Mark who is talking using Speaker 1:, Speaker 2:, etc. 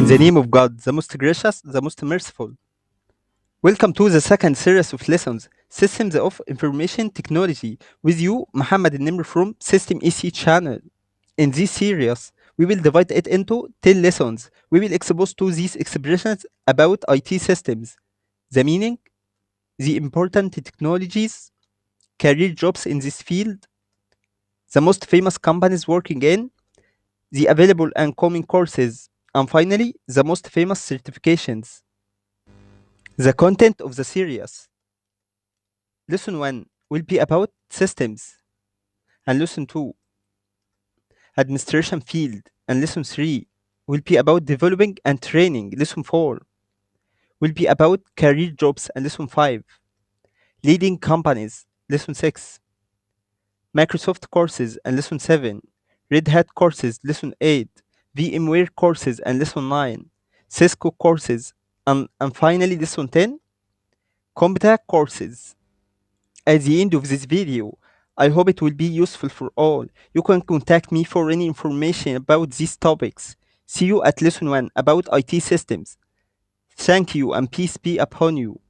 Speaker 1: In the mm. name of God, the most gracious, the most merciful. Welcome to the second series of lessons, Systems of Information Technology, with you, Muhammad Nimr from System EC channel. In this series, we will divide it into 10 lessons. We will expose to these expressions about IT systems, the meaning, the important technologies, career jobs in this field, the most famous companies working in, the available and coming courses, and finally, the most famous certifications. The content of the series. Lesson 1 will be about systems, and lesson 2, administration field, and lesson 3 will be about developing and training. Lesson 4 will be about career jobs, and lesson 5, leading companies. Lesson 6, Microsoft courses, and lesson 7, Red Hat courses, lesson 8, VMware courses, and lesson 9, Cisco courses, and, and finally lesson 10, CompTIA courses. At the end of this video, I hope it will be useful for all. You can contact me for any information about these topics. See you at lesson 1 about IT systems. Thank you and peace be upon you.